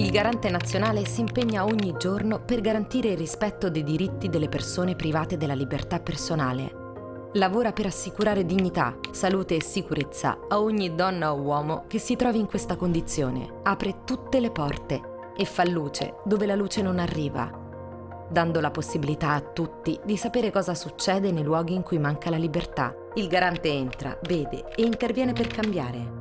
Il garante nazionale si impegna ogni giorno per garantire il rispetto dei diritti delle persone private della libertà personale. Lavora per assicurare dignità, salute e sicurezza a ogni donna o uomo che si trovi in questa condizione. Apre tutte le porte e fa luce dove la luce non arriva, dando la possibilità a tutti di sapere cosa succede nei luoghi in cui manca la libertà. Il garante entra, vede e interviene per cambiare.